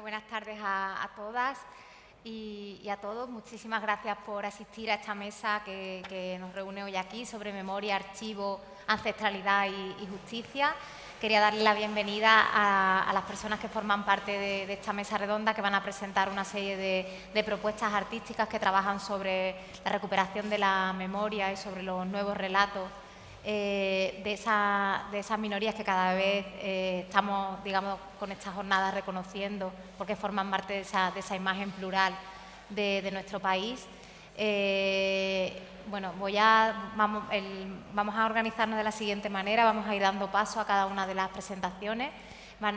Buenas tardes a, todas y, a todos. Muchísimas gracias por asistir a esta mesa que, nos reúne hoy aquí sobre memoria, archivo, ancestralidad y, justicia. Quería darle la bienvenida a, las personas que forman parte de, esta mesa redonda que van a presentar una serie de, propuestas artísticas que trabajan sobre la recuperación de la memoria y sobre los nuevos relatos eh, de, esas minorías que cada vez eh, estamos, digamos, con estas jornadas reconociendo porque forman parte de esa, imagen plural de, nuestro país. Eh, bueno, voy a, vamos, a organizarnos de la siguiente manera, vamos a ir dando paso a cada una de las presentaciones.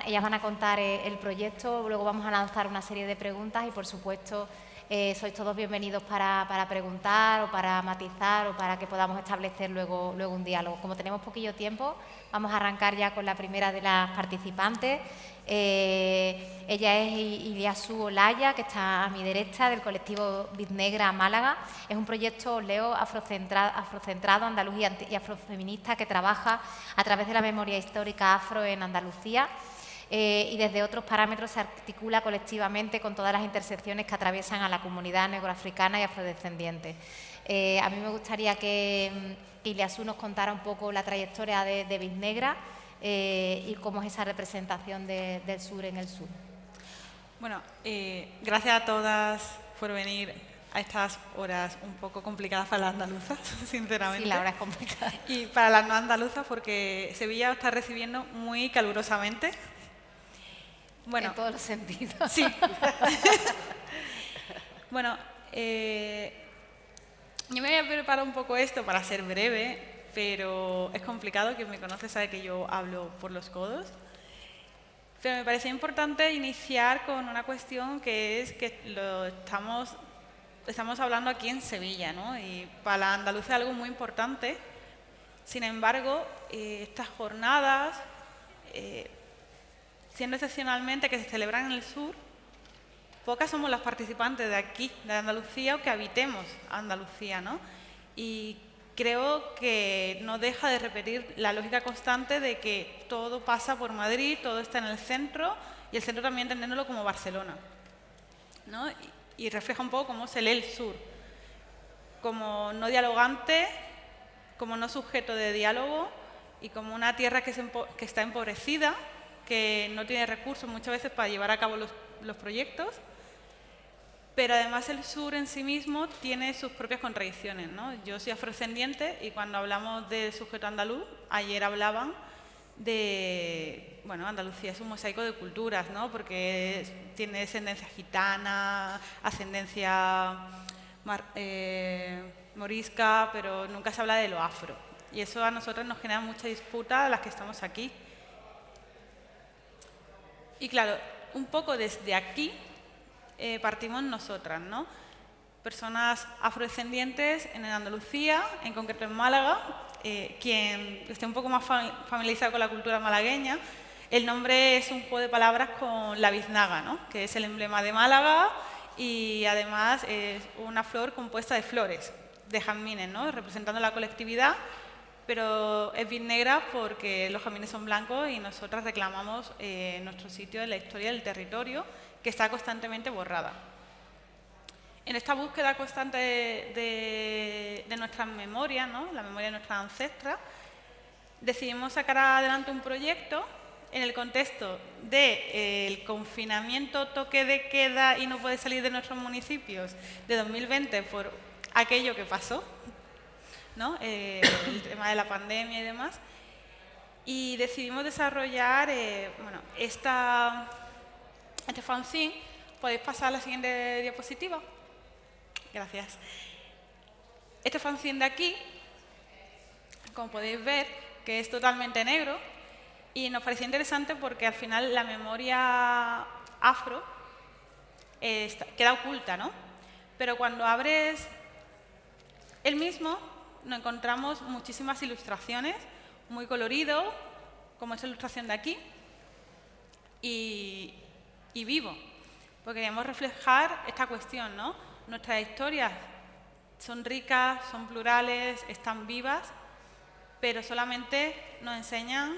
ellas van a contar el proyecto, luego vamos a lanzar una serie de preguntas y, por supuesto, eh, sois todos bienvenidos para, preguntar o para matizar o para que podamos establecer luego, luego un diálogo. Como tenemos poquillo tiempo, vamos a arrancar ya con la primera de las participantes. Eh, ella es Iliasu Olaya, que está a mi derecha, del colectivo Biznegra Málaga. Es un proyecto, leo, afrocentrado, afrocentrado andaluz y afrofeminista que trabaja a través de la memoria histórica afro en Andalucía. Eh, y desde otros parámetros se articula colectivamente con todas las intersecciones que atraviesan a la comunidad negroafricana y afrodescendiente. Eh, a mí me gustaría que, mm, Iliasú nos contara un poco la trayectoria de, de Biznegra eh, y cómo es esa representación del sur en el sur. Bueno, gracias a todas por venir a estas horas un poco complicadas para las andaluzas, sinceramente. Sí, la hora es complicada. Y para las no andaluzas porque Sevilla está recibiendo muy calurosamente. Bueno, en todos los sentidos. Sí. bueno, eh, yo me voy a preparar un poco esto para ser breve, pero es complicado. Quien me conoce sabe que yo hablo por los codos. Pero me parece importante iniciar con una cuestión que es que lo estamos, estamos hablando aquí en Sevilla, ¿no? Y para la Andalucía es algo muy importante. Sin embargo, eh, estas jornadas eh, siendo excepcionalmente que se celebran en el sur, pocas somos las participantes de aquí, de Andalucía, o que habitemos Andalucía, ¿no? Y creo que no deja de repetir la lógica constante de que todo pasa por Madrid, todo está en el centro, y el centro también entendiéndolo como Barcelona, ¿no? Y, refleja un poco cómo se lee el sur, como no dialogante, como no sujeto de diálogo, y como una tierra que, que está empobrecida, que no tiene recursos muchas veces para llevar a cabo los, proyectos, pero además el sur en sí mismo tiene sus propias contradicciones. ¿no? Yo soy afrodescendiente y cuando hablamos del sujeto andaluz, ayer hablaban de, bueno, Andalucía es un mosaico de culturas, ¿no? porque tiene descendencia gitana, ascendencia eh, morisca, pero nunca se habla de lo afro. Y eso a nosotros nos genera mucha disputa a las que estamos aquí. Y claro, un poco desde aquí eh, partimos nosotras, ¿no? Personas afrodescendientes en Andalucía, en concreto en Málaga, eh, quien esté un poco más familiarizado con la cultura malagueña, el nombre es un juego de palabras con la biznaga, ¿no? que es el emblema de Málaga y además es una flor compuesta de flores, de jazmines, ¿no? representando la colectividad pero es negra porque los jazmines son blancos y nosotras reclamamos eh, nuestro sitio en la historia del territorio que está constantemente borrada. En esta búsqueda constante de, de nuestras memorias, la memoria de nuestras ancestras, decidimos sacar adelante un proyecto en el contexto del de, eh, confinamiento, toque de queda y no puede salir de nuestros municipios de 2020 por aquello que pasó, eh, el tema de la pandemia y demás. Y decidimos desarrollar eh, bueno, esta, este fanzine. ¿Podéis pasar a la siguiente diapositiva? Gracias. Este fanzine de aquí, como podéis ver, que es totalmente negro, y nos pareció interesante porque al final la memoria afro queda oculta, ¿no? Pero cuando abres el mismo, nos encontramos muchísimas ilustraciones, muy colorido, como esta ilustración de aquí, y, vivo, porque queremos reflejar esta cuestión, ¿no? Nuestras historias son ricas, son plurales, están vivas, pero solamente nos enseñan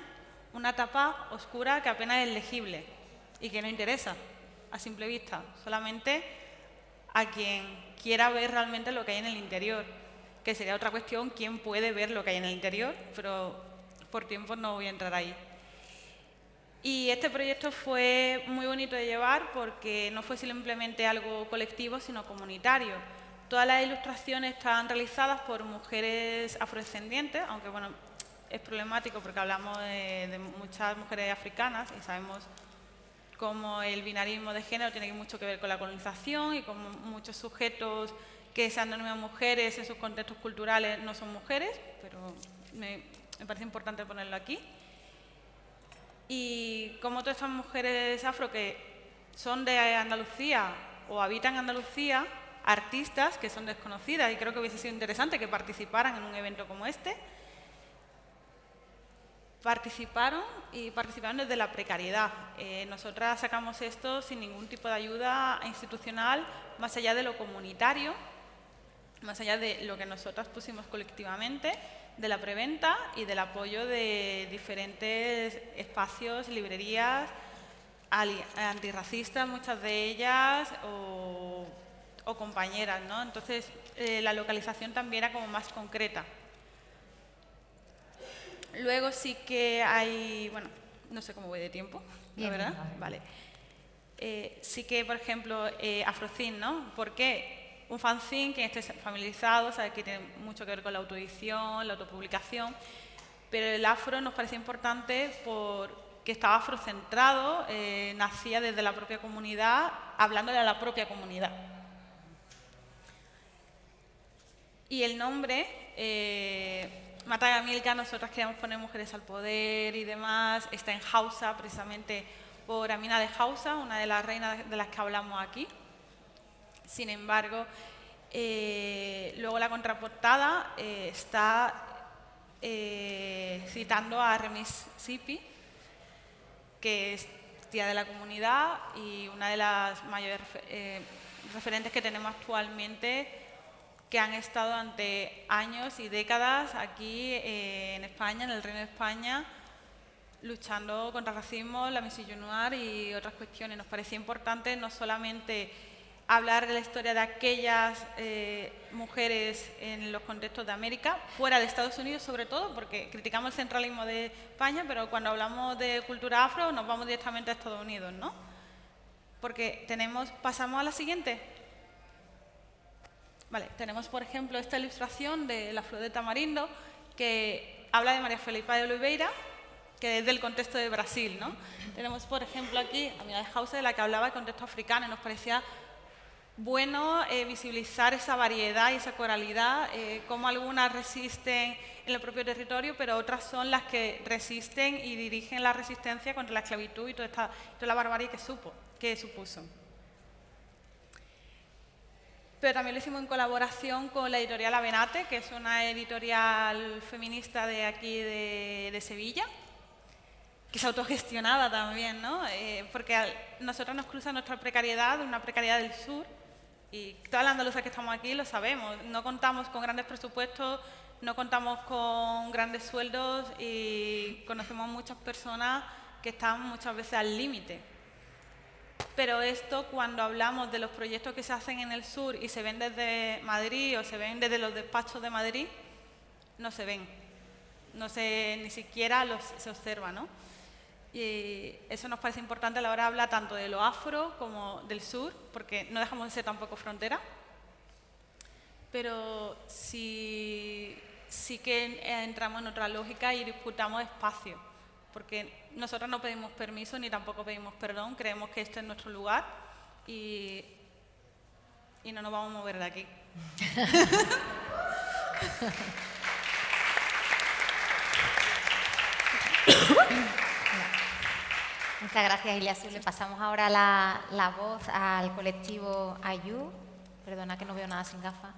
una etapa oscura que apenas es legible y que no interesa. a simple vista, solamente a quien quiera ver realmente lo que hay en el interior, que sería otra cuestión, quién puede ver lo que hay en el interior, pero por tiempo no voy a entrar ahí. Y este proyecto fue muy bonito de llevar porque no fue simplemente algo colectivo, sino comunitario. Todas las ilustraciones están realizadas por mujeres afrodescendientes, aunque bueno, es problemático porque hablamos de, muchas mujeres africanas y sabemos cómo el binarismo de género tiene mucho que ver con la colonización y como muchos sujetos que se han denominado mujeres en sus contextos culturales no son mujeres, pero me, me parece importante ponerlo aquí y como todas estas mujeres afro que son de Andalucía o habitan Andalucía, artistas que son desconocidas y creo que hubiese sido interesante que participaran en un evento como este, participaron y participaron desde la precariedad. Eh, nosotras sacamos esto sin ningún tipo de ayuda institucional, más allá de lo comunitario, más allá de lo que nosotras pusimos colectivamente, de la preventa y del apoyo de diferentes espacios, librerías antirracistas, muchas de ellas, o, compañeras, ¿no? Entonces, eh, la localización también era como más concreta. Luego sí que hay, bueno, no sé cómo voy de tiempo, la verdad, vale. Eh, sí que, por ejemplo, eh, Afrocin, ¿no? ¿Por qué? Un fanzine, que esté familiarizado, sabe que tiene mucho que ver con la autoedición, la autopublicación, pero el afro nos parecía importante porque estaba afrocentrado, eh, nacía desde la propia comunidad, hablándole a la propia comunidad. Y el nombre, eh, Matagamilca, nosotros queríamos poner Mujeres al Poder y demás, está en Hausa, precisamente por Amina de Hausa, una de las reinas de las que hablamos aquí. Sin embargo, eh, luego la contraportada eh, está eh, citando a Remis Sipi, que es tía de la comunidad y una de las mayores referentes que tenemos actualmente que han estado ante años y décadas aquí en España, en el Reino de España, luchando contra el racismo, la misillonnoir y otras cuestiones. Nos parecía importante no solamente hablar de la historia de aquellas eh, mujeres en los contextos de América, fuera de Estados Unidos sobre todo, porque criticamos el centralismo de España, pero cuando hablamos de cultura afro nos vamos directamente a Estados Unidos, ¿no? Porque tenemos, pasamos a la siguiente. Vale, tenemos por ejemplo esta ilustración de la flor de tamarindo que habla de María Felipa de Oliveira, que es del contexto de Brasil, ¿no? Tenemos por ejemplo aquí a Mira de House de la que hablaba del contexto africano y nos parecía bueno eh, visibilizar esa variedad y esa coralidad, eh, como algunas resisten en el propio territorio, pero otras son las que resisten y dirigen la resistencia contra la esclavitud y toda, la barbarie que, supo, que supuso. Pero también lo hicimos en colaboración con la editorial Avenate, que es una editorial feminista de aquí de, Sevilla, que es autogestionada también, ¿no? Eh, porque nosotros nos cruza nuestra precariedad, una precariedad del sur, y todas las andaluzas que estamos aquí lo sabemos. No contamos con grandes presupuestos, no contamos con grandes sueldos y conocemos muchas personas que están muchas veces al límite. Pero esto, cuando hablamos de los proyectos que se hacen en el sur y se ven desde Madrid o se ven desde los despachos de Madrid, no se ven. No se, ni siquiera los, se observa, ¿no? Y eso nos parece importante a la hora de hablar tanto de lo afro como del sur, porque no dejamos de ser tampoco frontera. Pero sí, sí que entramos en otra lógica y disputamos espacio, porque nosotros no pedimos permiso ni tampoco pedimos perdón, creemos que este es nuestro lugar y, y no nos vamos a mover de aquí. Muchas gracias, Iliasu. Le pasamos ahora la, voz al colectivo Ayu. Perdona que no veo nada sin gafas.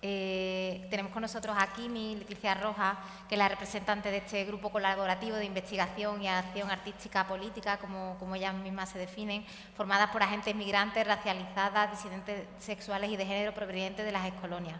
Eh, tenemos con nosotros aquí mi Leticia Roja, que es la representante de este grupo colaborativo de investigación y acción artística política, como, como ellas mismas se definen, formadas por agentes migrantes, racializadas, disidentes sexuales y de género provenientes de las excolonias.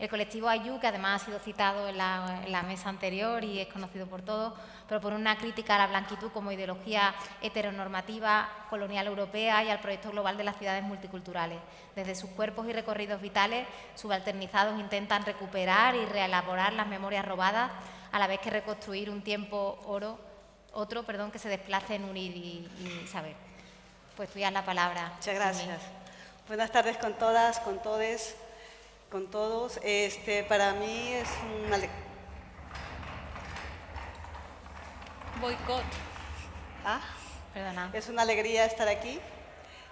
El colectivo Ayu, que además ha sido citado en la, mesa anterior y es conocido por todos, propone una crítica a la blanquitud como ideología heteronormativa colonial europea y al proyecto global de las ciudades multiculturales. Desde sus cuerpos y recorridos vitales, subalternizados intentan recuperar y reelaborar las memorias robadas, a la vez que reconstruir un tiempo oro, otro perdón, que se desplace en unir y, y saber. Pues tú ya la palabra. Muchas gracias. Buenas tardes con todas, con todes con todos. Este, para mí es una... Boicot. ¿Ah? Perdona. Es una alegría estar aquí.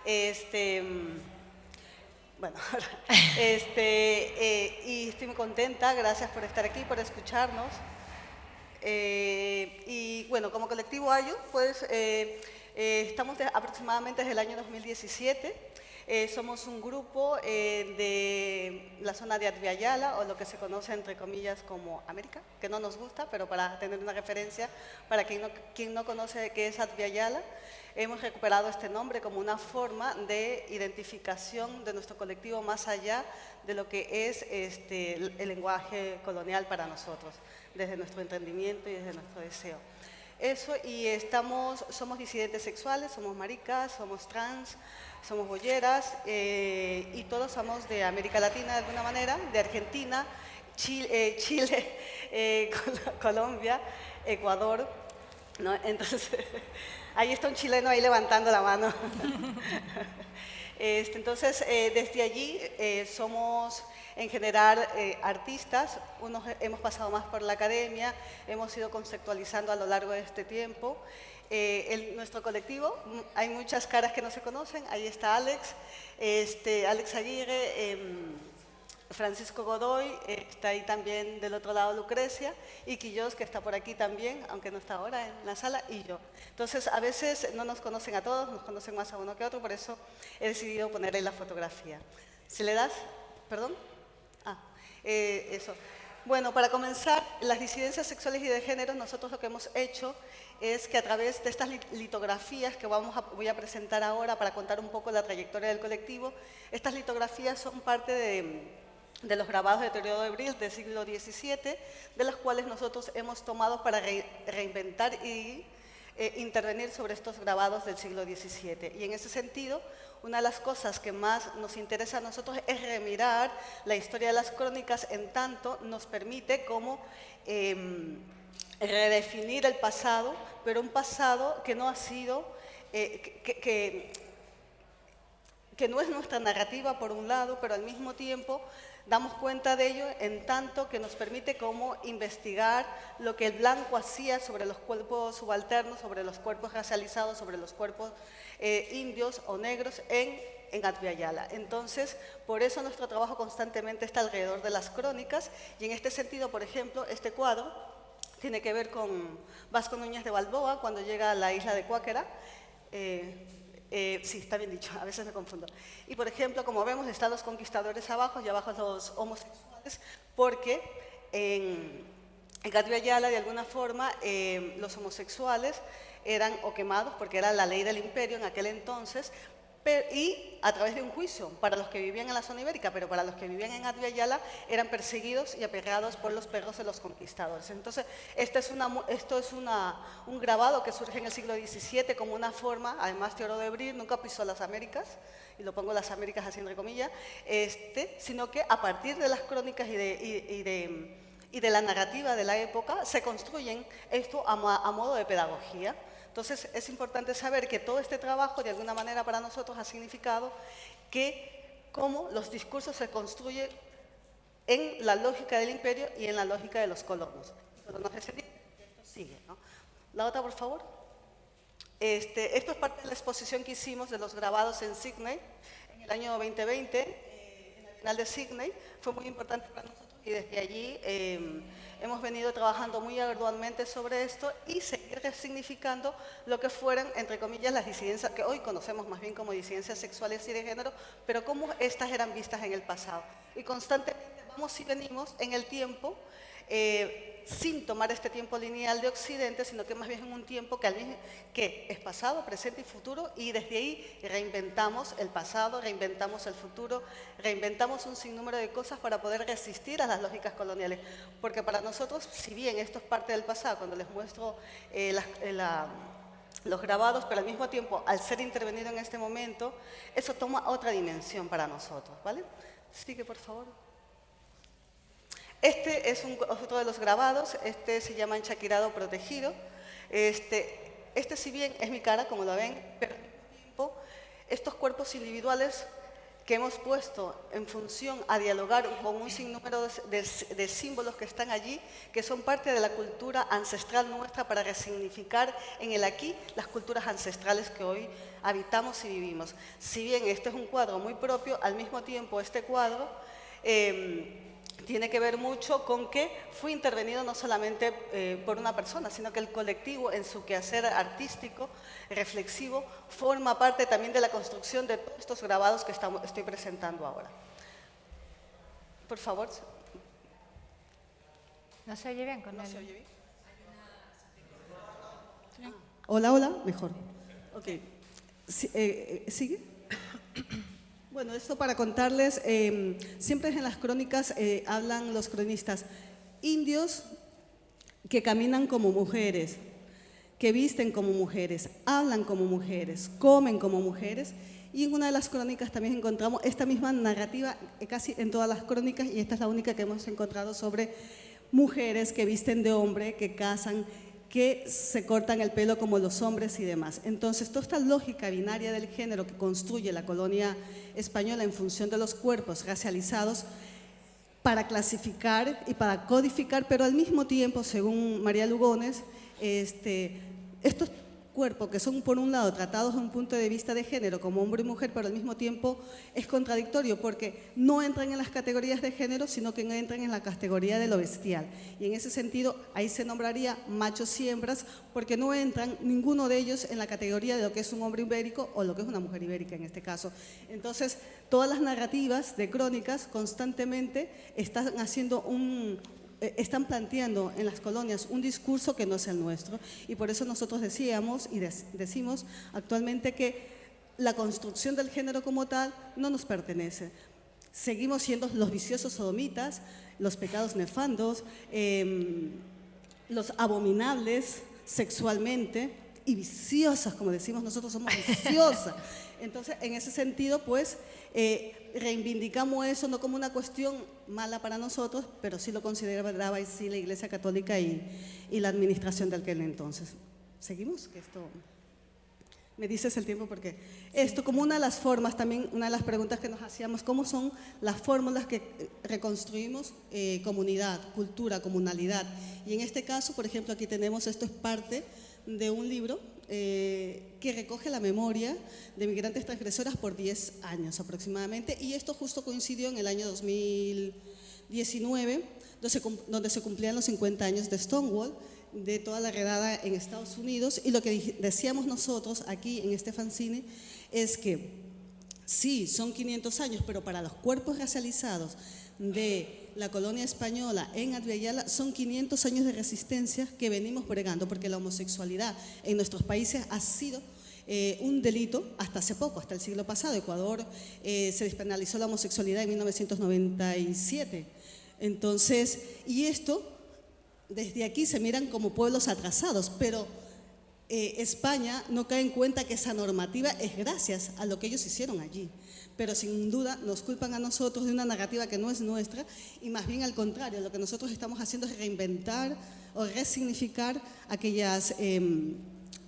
Este, bueno, este, eh, y estoy muy contenta, gracias por estar aquí, por escucharnos. Eh, y bueno, como colectivo Ayu, pues eh, estamos aproximadamente desde el año 2017 eh, somos un grupo eh, de la zona de Adviayala, o lo que se conoce entre comillas como América, que no nos gusta, pero para tener una referencia, para quien no, quien no conoce qué es Adviayala, hemos recuperado este nombre como una forma de identificación de nuestro colectivo más allá de lo que es este, el lenguaje colonial para nosotros, desde nuestro entendimiento y desde nuestro deseo. Eso, y estamos, somos disidentes sexuales, somos maricas, somos trans, somos bolleras eh, y todos somos de América Latina de alguna manera, de Argentina, Chile, eh, Chile eh, Colombia, Ecuador. ¿no? Entonces, ahí está un chileno ahí levantando la mano. Este, entonces, desde allí somos en general artistas, unos hemos pasado más por la academia, hemos ido conceptualizando a lo largo de este tiempo. Eh, nuestro colectivo, hay muchas caras que no se conocen, ahí está Alex, este, Alex Aguirre, em, Francisco Godoy, eh, está ahí también del otro lado Lucrecia, y Quillos, que está por aquí también, aunque no está ahora en la sala, y yo. Entonces, a veces no nos conocen a todos, nos conocen más a uno que a otro, por eso he decidido poner la fotografía. Si le das, perdón, ah, eh, eso. Bueno, para comenzar, las disidencias sexuales y de género, nosotros lo que hemos hecho es que a través de estas litografías que vamos voy a presentar ahora para contar un poco la trayectoria del colectivo, estas litografías son parte de, los grabados de Teodoro de Bril del siglo XVII, de los cuales nosotros hemos tomado para reinventar y eh, intervenir sobre estos grabados del siglo XVII. Y en ese sentido, una de las cosas que más nos interesa a nosotros es remirar la historia de las crónicas en tanto nos permite como... Em, redefinir el pasado, pero un pasado que no ha sido, eh, que, no es nuestra narrativa por un lado, pero al mismo tiempo damos cuenta de ello en tanto que nos permite como investigar lo que el blanco hacía sobre los cuerpos subalternos, sobre los cuerpos racializados, sobre los cuerpos eh, indios o negros en, en. Entonces, por eso nuestro trabajo constantemente está alrededor de las crónicas y en este sentido, por ejemplo, este cuadro tiene que ver con Vasco Núñez de Balboa cuando llega a la isla de Cuáquera. Eh, eh, sí, está bien dicho, a veces me confundo. Y por ejemplo, como vemos, están los conquistadores abajo y abajo los homosexuales, porque en, en Ayala, de alguna forma, eh, los homosexuales eran o quemados, porque era la ley del imperio en aquel entonces, y a través de un juicio para los que vivían en la zona ibérica, pero para los que vivían en Adviala eran perseguidos y aperreados por los perros de los conquistadores. Entonces, es una, esto es un grabado que surge en el siglo XVII como una forma, además Teodoro de Bril nunca pisó las Américas, y lo pongo las Américas así entre comillas, este, sino que a partir de las crónicas y de, y, de, y de la narrativa de la época se construyen esto a, a modo de pedagogía. Entonces, es importante saber que todo este trabajo, de alguna manera, para nosotros ha significado que cómo los discursos se construyen en la lógica del imperio y en la lógica de los colonos. La otra, por favor. Este, esto es parte de la exposición que hicimos de los grabados en Sydney en el año 2020, eh, en el final de Sydney. Fue muy importante para nosotros y desde allí em, hemos venido trabajando muy arduamente sobre esto y seguir resignificando lo que fueran, entre comillas, las disidencias, que hoy conocemos más bien como disidencias sexuales y de género, pero cómo estas eran vistas en el pasado. Y constantemente vamos y venimos en el tiempo eh, sin tomar este tiempo lineal de Occidente, sino que más bien en un tiempo que, es pasado, presente y futuro, y desde ahí reinventamos el pasado, reinventamos el futuro, reinventamos un sinnúmero de cosas para poder resistir a las lógicas coloniales. Porque para nosotros, si bien esto es parte del pasado, cuando les muestro eh, eh, los grabados, pero al mismo tiempo, al ser intervenido en este momento, eso toma otra dimensión para nosotros, ¿vale? Sigue, por favor. Este es otro de los grabados, este se llama enchaquirado protegido. Este, este si bien es mi cara, como lo ven, pero al mismo tiempo estos cuerpos individuales que hemos puesto en función a dialogar con un sinnúmero de, de, símbolos que están allí, que son parte de la cultura ancestral nuestra para resignificar en el aquí las culturas ancestrales que hoy habitamos y vivimos. Si bien este es un cuadro muy propio, al mismo tiempo este cuadro eh, tiene que ver mucho con que fue intervenido no solamente eh, por una persona, sino que el colectivo en su quehacer artístico, reflexivo, forma parte también de la construcción de todos estos grabados que estamos, estoy presentando ahora. Por favor. ¿No se oye bien con ¿No se oye bien? Hola, hola, mejor. Ok. Eh, eh, ¿Sigue? Bueno, esto para contarles, em, siempre en las crónicas eh, hablan los cronistas indios que caminan como mujeres, que visten como mujeres, hablan como mujeres, comen como mujeres. Y en una de las crónicas también encontramos esta misma narrativa, eh, casi en todas las crónicas, y esta es la única que hemos encontrado sobre mujeres que visten de hombre, que casan, que se cortan el pelo como los hombres y demás. Entonces, toda esta lógica binaria del género que construye la colonia española en función de los cuerpos racializados, para clasificar y para codificar, pero al mismo tiempo, según María Lugones, este, estos cuerpo, que son por un lado tratados desde un punto de vista de género como hombre y mujer, pero al mismo tiempo es contradictorio porque no entran en las categorías de género, sino que entran en la categoría de lo bestial. Y en ese sentido, ahí se nombraría machos y hembras porque no entran ninguno de ellos en la categoría de lo que es un hombre ibérico o lo que es una mujer ibérica en este caso. Entonces, todas las narrativas de crónicas constantemente están haciendo un, están planteando en las colonias un discurso que no es el nuestro y por eso nosotros decíamos y decimos actualmente que la construcción del género como tal no nos pertenece. Seguimos siendo los viciosos sodomitas, los pecados nefandos, em, los abominables sexualmente y viciosas, como decimos nosotros, somos viciosas. Entonces, en ese sentido, pues, eh, reivindicamos eso no como una cuestión mala para nosotros, pero sí lo consideraba sí la Iglesia Católica y, y la administración de aquel entonces. ¿Seguimos? Que esto... Me dices el tiempo porque esto como una de las formas, también una de las preguntas que nos hacíamos, ¿cómo son las fórmulas que reconstruimos eh, comunidad, cultura, comunalidad? Y en este caso, por ejemplo, aquí tenemos, esto es parte de un libro eh, que recoge la memoria de migrantes transgresoras por 10 años aproximadamente y esto justo coincidió en el año 2019 donde se cumplían los 50 años de Stonewall de toda la redada en Estados Unidos y lo que decíamos nosotros aquí en este fanzine es que sí, son 500 años, pero para los cuerpos racializados de la colonia española en Adviala son 500 años de resistencia que venimos bregando, porque la homosexualidad en nuestros países ha sido eh, un delito hasta hace poco, hasta el siglo pasado. Ecuador eh, se despenalizó la homosexualidad en 1997. Entonces, y esto, desde aquí se miran como pueblos atrasados, pero eh, España no cae en cuenta que esa normativa es gracias a lo que ellos hicieron allí pero sin duda nos culpan a nosotros de una narrativa que no es nuestra y más bien al contrario, lo que nosotros estamos haciendo es reinventar o resignificar aquellas em,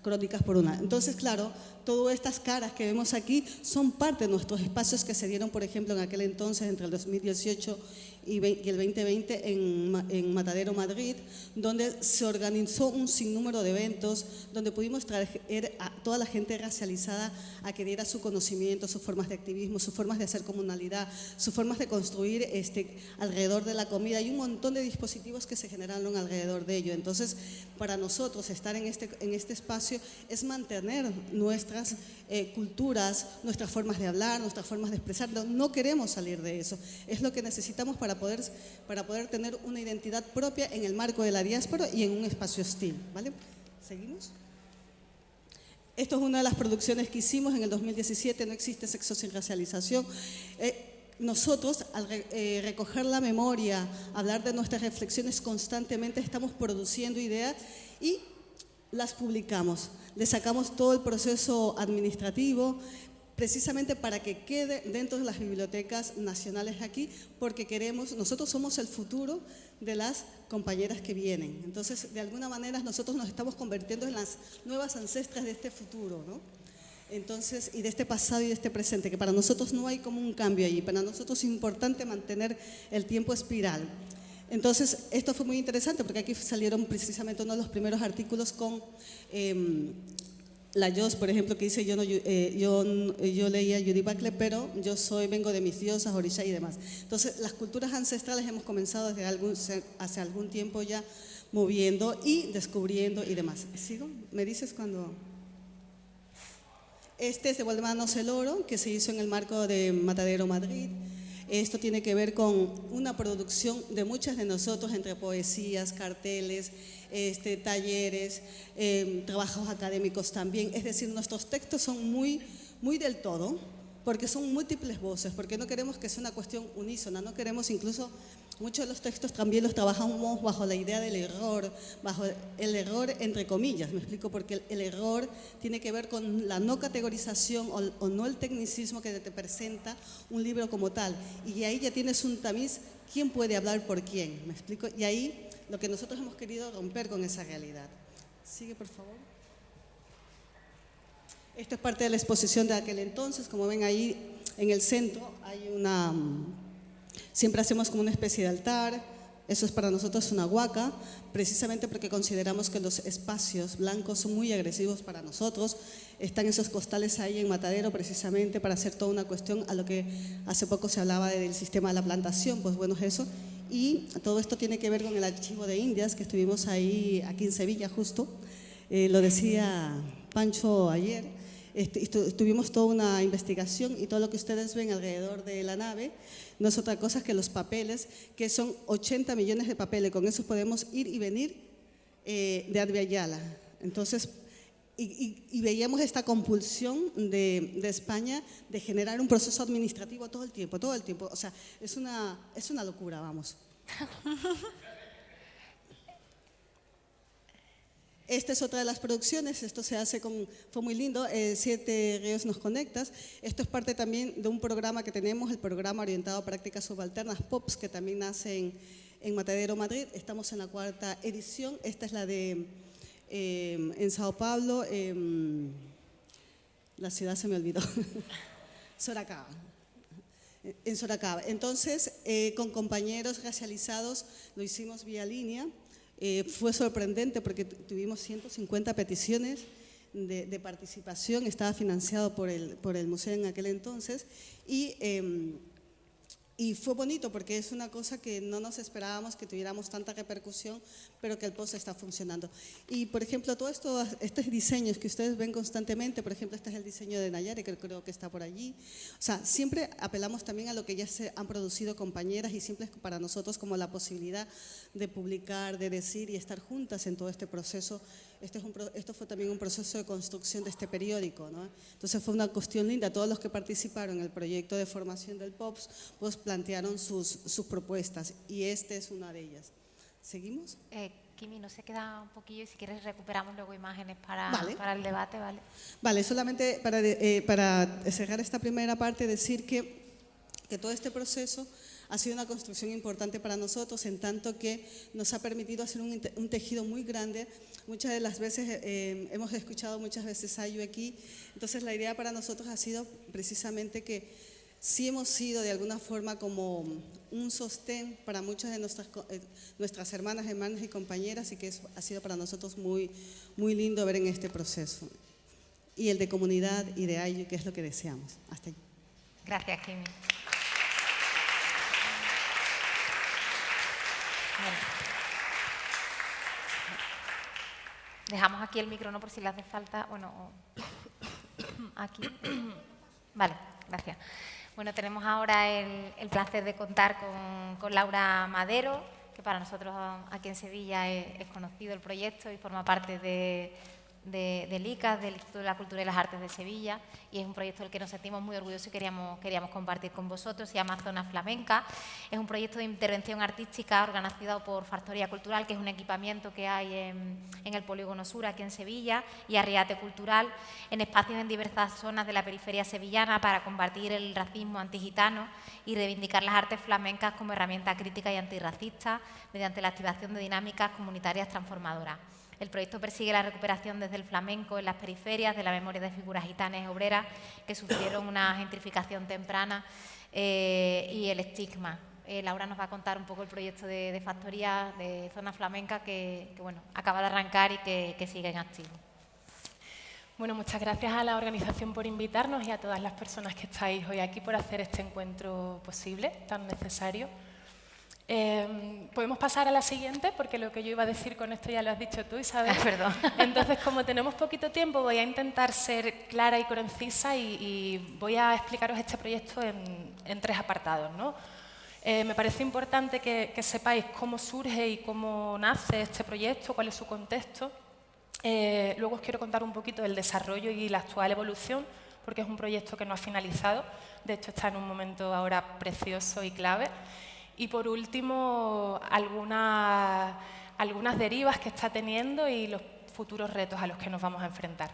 crónicas por una. Entonces, claro, todas estas caras que vemos aquí son parte de nuestros espacios que se dieron, por ejemplo, en aquel entonces, entre el 2018 y, el 2020 en, Matadero, Madrid, donde se organizó un sinnúmero de eventos, donde pudimos traer a toda la gente racializada a que diera su conocimiento, sus formas de activismo, sus formas de hacer comunalidad, sus formas de construir este, alrededor de la comida y un montón de dispositivos que se generaron alrededor de ello. Entonces, para nosotros estar en este, en este espacio es mantener nuestra nuestras eh, culturas, nuestras formas de hablar, nuestras formas de expresarlo. No queremos salir de eso. Es lo que necesitamos para poder, para poder tener una identidad propia en el marco de la diáspora y en un espacio hostil. ¿vale? ¿Seguimos? Esto es una de las producciones que hicimos en el 2017, No existe sexo sin racialización. Eh, nosotros, al eh, recoger la memoria, hablar de nuestras reflexiones constantemente, estamos produciendo ideas y las publicamos. Le sacamos todo el proceso administrativo, precisamente para que quede dentro de las bibliotecas nacionales aquí, porque queremos, nosotros somos el futuro de las compañeras que vienen. Entonces, de alguna manera, nosotros nos estamos convirtiendo en las nuevas ancestras de este futuro, ¿no? Entonces, y de este pasado y de este presente, que para nosotros no hay como un cambio allí, para nosotros es importante mantener el tiempo espiral. Entonces, esto fue muy interesante porque aquí salieron precisamente uno de los primeros artículos con em, la Jos, por ejemplo, que dice, yo, no, eh, yo, yo leía Judy Buckley, pero yo soy, vengo de mis diosas, orisha y demás. Entonces, las culturas ancestrales hemos comenzado desde algún, hace algún tiempo ya moviendo y descubriendo y demás. ¿Sigo? ¿Me dices cuando...? Este es de Waldemar Celoro, que se hizo en el marco de Matadero Madrid. Esto tiene que ver con una producción de muchas de nosotros entre poesías, carteles, este, talleres, em, trabajos académicos también. Es decir, nuestros textos son muy, muy del todo, porque son múltiples voces, porque no queremos que sea una cuestión unísona, no queremos incluso Muchos de los textos también los trabajamos bajo la idea del error, bajo el error entre comillas, me explico, porque el, error tiene que ver con la no categorización o, no el tecnicismo que te presenta un libro como tal. Y ahí ya tienes un tamiz, ¿quién puede hablar por quién? ¿Me explico? Y ahí lo que nosotros hemos querido romper con esa realidad. Sigue, por favor. Esto es parte de la exposición de aquel entonces, como ven ahí en el centro hay una Siempre hacemos como una especie de altar, eso es para nosotros una huaca, precisamente porque consideramos que los espacios blancos son muy agresivos para nosotros. Están esos costales ahí en Matadero precisamente para hacer toda una cuestión a lo que hace poco se hablaba del sistema de la plantación, pues bueno, es eso. Y todo esto tiene que ver con el archivo de Indias, que estuvimos ahí, aquí en Sevilla justo. Eh, lo decía Pancho ayer, tuvimos toda una investigación y todo lo que ustedes ven alrededor de la nave no es otra cosa que los papeles, que son 80 millones de papeles. Con eso podemos ir y venir eh, de Advia Ayala. Entonces, y, veíamos esta compulsión de, de, España de generar un proceso administrativo todo el tiempo, todo el tiempo. O sea, es una, es una locura, vamos. Esta es otra de las producciones, esto se hace con, fue muy lindo, eh, Siete Ríos Nos Conectas. Esto es parte también de un programa que tenemos, el programa orientado a prácticas subalternas POPs, que también nace en, Matadero, Madrid. Estamos en la cuarta edición, esta es la de eh, en Sao Paulo, em, la ciudad se me olvidó, Soracaba en Soracaba. Entonces, eh, con compañeros racializados lo hicimos vía línea eh, fue sorprendente porque tuvimos 150 peticiones de, participación, estaba financiado por el, por el museo en aquel entonces y em, y fue bonito porque es una cosa que no nos esperábamos que tuviéramos tanta repercusión, pero que el post está funcionando. Y, por ejemplo, todos esto, estos diseños que ustedes ven constantemente, por ejemplo, este es el diseño de Nayari, que creo que está por allí. O sea, siempre apelamos también a lo que ya se han producido compañeras y siempre es para nosotros como la posibilidad de publicar, de decir y estar juntas en todo este proceso este es un, esto fue también un proceso de construcción de este periódico. ¿no? Entonces fue una cuestión linda. Todos los que participaron en el proyecto de formación del POPS pues plantearon sus, sus propuestas y esta es una de ellas. ¿Seguimos? Eh, Kimi, nos se queda un poquillo y si quieres recuperamos luego imágenes para, para el debate. Vale, vale solamente para, eh, para cerrar esta primera parte decir que, que todo este proceso ha sido una construcción importante para nosotros en tanto que nos ha permitido hacer un, un tejido muy grande Muchas de las veces eh, hemos escuchado muchas veces yo aquí, entonces la idea para nosotros ha sido precisamente que sí hemos sido de alguna forma como un sostén para muchas de nuestras, eh, nuestras hermanas, hermanas y compañeras y que ha sido para nosotros muy, muy lindo ver en este proceso. Y el de comunidad y de AYU, que es lo que deseamos. Hasta ahí. Gracias, Kimi. Dejamos aquí el micrófono por si le hace falta. Bueno, aquí. Vale, gracias. Bueno, tenemos ahora el, placer de contar con, Laura Madero, que para nosotros aquí en Sevilla es conocido el proyecto y forma parte de, de, del ICAS, del Instituto de la Cultura y las Artes de Sevilla, y es un proyecto del que nos sentimos muy orgullosos y queríamos, queríamos compartir con vosotros. Se llama Zona Flamenca. Es un proyecto de intervención artística organizado por Factoría Cultural, que es un equipamiento que hay en, el Polígono Sur, aquí en Sevilla, y Arriate Cultural, en espacios en diversas zonas de la periferia sevillana para combatir el racismo antigitano y reivindicar las artes flamencas como herramienta crítica y antirracista mediante la activación de dinámicas comunitarias transformadoras. El proyecto persigue la recuperación desde el flamenco en las periferias de la memoria de figuras gitanas y obreras que sufrieron una gentrificación temprana eh, y el estigma. Eh, Laura nos va a contar un poco el proyecto de, factoría de zona flamenca que, bueno, acaba de arrancar y que, que sigue en activo. Bueno, muchas gracias a la organización por invitarnos y a todas las personas que estáis hoy aquí por hacer este encuentro posible, tan necesario. Em, Podemos pasar a la siguiente, porque lo que yo iba a decir con esto ya lo has dicho tú, Isabel. perdón. Entonces, como tenemos poquito tiempo, voy a intentar ser clara y concisa y, voy a explicaros este proyecto en, tres apartados. ¿no? Eh, me parece importante que, sepáis cómo surge y cómo nace este proyecto, cuál es su contexto. Eh, luego os quiero contar un poquito del desarrollo y la actual evolución, porque es un proyecto que no ha finalizado. De hecho, está en un momento ahora precioso y clave. Y por último, algunas, derivas que está teniendo y los futuros retos a los que nos vamos a enfrentar.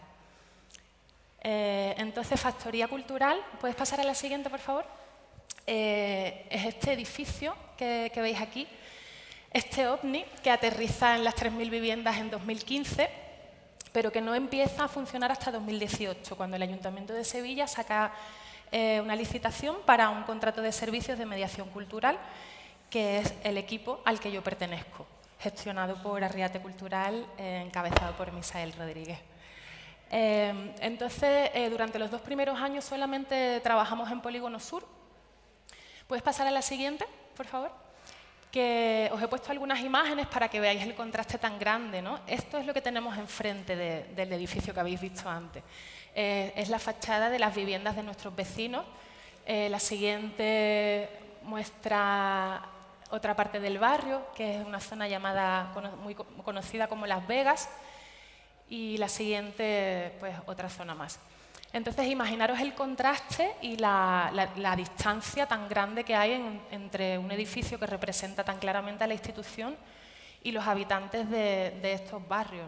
Eh, entonces, Factoría Cultural, ¿puedes pasar a la siguiente, por favor? Eh, es este edificio que, que, veis aquí, este OVNI que aterriza en las 3.000 viviendas en 2015, pero que no empieza a funcionar hasta 2018, cuando el Ayuntamiento de Sevilla saca eh, una licitación para un contrato de servicios de mediación cultural que es el equipo al que yo pertenezco, gestionado por Arriate Cultural, eh, encabezado por Misael Rodríguez. Eh, entonces, eh, durante los dos primeros años solamente trabajamos en Polígono Sur. ¿Puedes pasar a la siguiente, por favor? Que os he puesto algunas imágenes para que veáis el contraste tan grande. ¿no? Esto es lo que tenemos enfrente del edificio que habéis visto antes. es la fachada de las viviendas de nuestros vecinos. la siguiente muestra otra parte del barrio, que es una zona llamada, muy conocida como Las Vegas, y la siguiente, pues otra zona más. Entonces, imaginaros el contraste y la, distancia tan grande que hay entre un edificio que representa tan claramente a la institución y los habitantes de, estos barrios.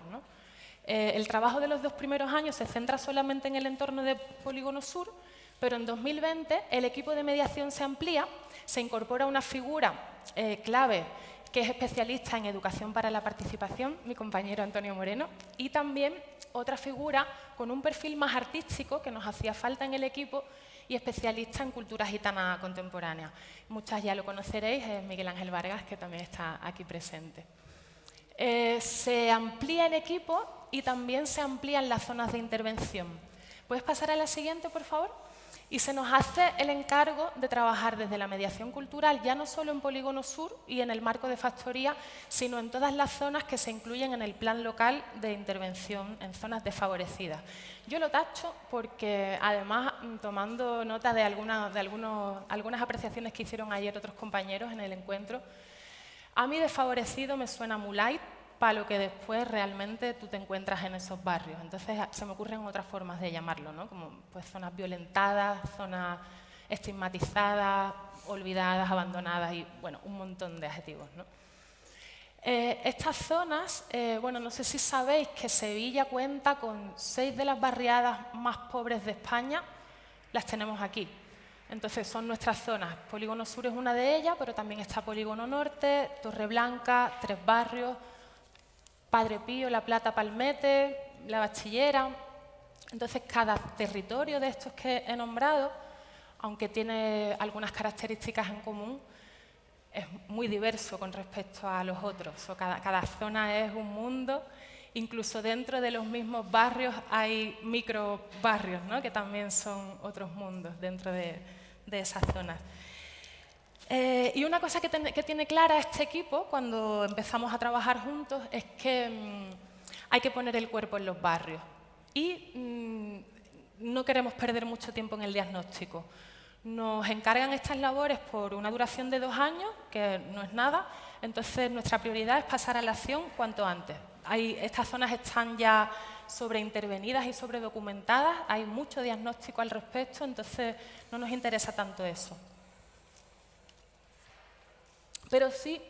Eh, el trabajo de los dos primeros años se centra solamente en el entorno de Polígono Sur, pero en 2020 el equipo de mediación se amplía, se incorpora una figura eh, clave que es especialista en educación para la participación, mi compañero Antonio Moreno, y también otra figura con un perfil más artístico que nos hacía falta en el equipo y especialista en cultura gitana contemporánea. Muchas ya lo conoceréis, es Miguel Ángel Vargas, que también está aquí presente. Eh, se amplía el equipo y también se amplían las zonas de intervención. ¿Puedes pasar a la siguiente, por favor? Y se nos hace el encargo de trabajar desde la mediación cultural, ya no solo en Polígono Sur y en el marco de factoría, sino en todas las zonas que se incluyen en el plan local de intervención en zonas desfavorecidas. Yo lo tacho porque, además, mm, tomando nota de, algunas, de algunas apreciaciones que hicieron ayer otros compañeros en el encuentro, a mí desfavorecido me suena muy light, para lo que después realmente tú te encuentras en esos barrios. Entonces se me ocurren otras formas de llamarlo, ¿no? como pues, zonas violentadas, zonas estigmatizadas, olvidadas, abandonadas y bueno, un montón de adjetivos. ¿no? Eh, estas zonas, eh, bueno, no sé si sabéis que Sevilla cuenta con seis de las barriadas más pobres de España, las tenemos aquí. Entonces son nuestras zonas. Polígono Sur es una de ellas, pero también está Polígono Norte, Torre Blanca, Tres Barrios, Padre Pío, La Plata, Palmete, La Bachillera. Entonces, cada territorio de estos que he nombrado, aunque tiene algunas características en común, es muy diverso con respecto a los otros. cada, zona es un mundo. Incluso dentro de los mismos barrios hay micro barrios, que también son otros mundos dentro de esas zonas. Eh, y una cosa que, tiene clara este equipo cuando empezamos a trabajar juntos es que mm, hay que poner el cuerpo en los barrios. Y mm, no queremos perder mucho tiempo en el diagnóstico. Nos encargan estas labores por una duración de dos años, que no es nada, entonces nuestra prioridad es pasar a la acción cuanto antes. estas zonas están ya sobreintervenidas y sobredocumentadas, hay mucho diagnóstico al respecto, entonces no nos interesa tanto eso. Pero sí,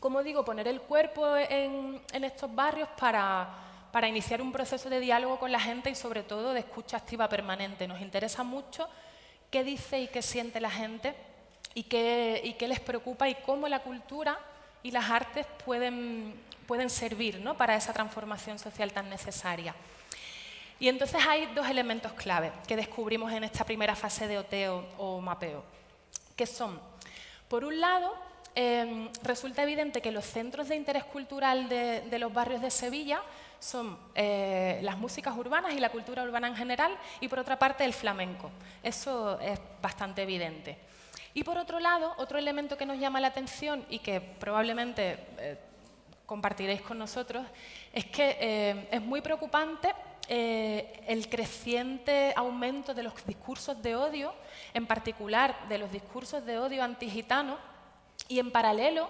como digo, poner el cuerpo en, estos barrios para, iniciar un proceso de diálogo con la gente y sobre todo de escucha activa permanente. Nos interesa mucho qué dice y qué siente la gente y qué, les preocupa y cómo la cultura y las artes pueden, pueden servir ¿no? para esa transformación social tan necesaria. Y entonces hay dos elementos clave que descubrimos en esta primera fase de oteo o mapeo, que son, por un lado, Em, resulta evidente que los centros de interés cultural de, los barrios de Sevilla son eh, las músicas urbanas y la cultura urbana en general, y por otra parte el flamenco. Eso es bastante evidente. Y por otro lado, otro elemento que nos llama la atención y que probablemente eh, compartiréis con nosotros, es que eh, es muy preocupante el creciente aumento de los discursos de odio, en particular de los discursos de odio antigitano, y en paralelo,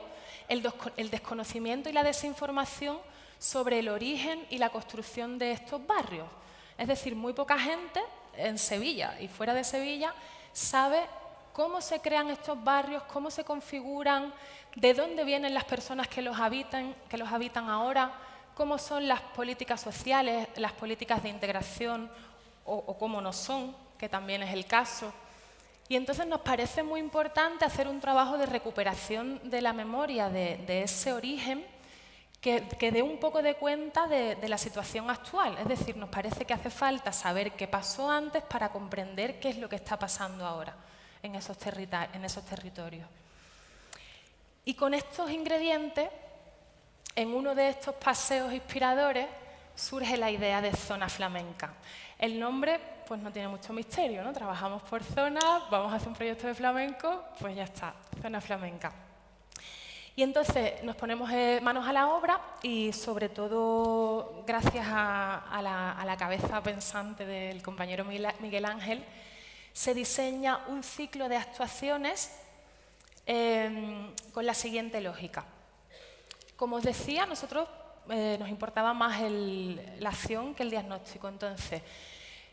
el, desconocimiento y la desinformación sobre el origen y la construcción de estos barrios. Es decir, muy poca gente en Sevilla y fuera de Sevilla sabe cómo se crean estos barrios, cómo se configuran, de dónde vienen las personas que los habitan, que los habitan ahora, cómo son las políticas sociales, las políticas de integración o, o cómo no son, que también es el caso. Y entonces nos parece muy importante hacer un trabajo de recuperación de la memoria de, ese origen que, dé un poco de cuenta de, la situación actual. Es decir, nos parece que hace falta saber qué pasó antes para comprender qué es lo que está pasando ahora en esos, en esos territorios. Y con estos ingredientes, en uno de estos paseos inspiradores, surge la idea de zona flamenca. El nombre pues no tiene mucho misterio, ¿no? Trabajamos por zona, vamos a hacer un proyecto de flamenco, pues ya está, zona flamenca. Y entonces nos ponemos eh, manos a la obra y sobre todo gracias a, la, cabeza pensante del compañero Miguel Ángel, se diseña un ciclo de actuaciones em, con la siguiente lógica. Como os decía, nosotros eh, nos importaba más la acción que el diagnóstico. Entonces,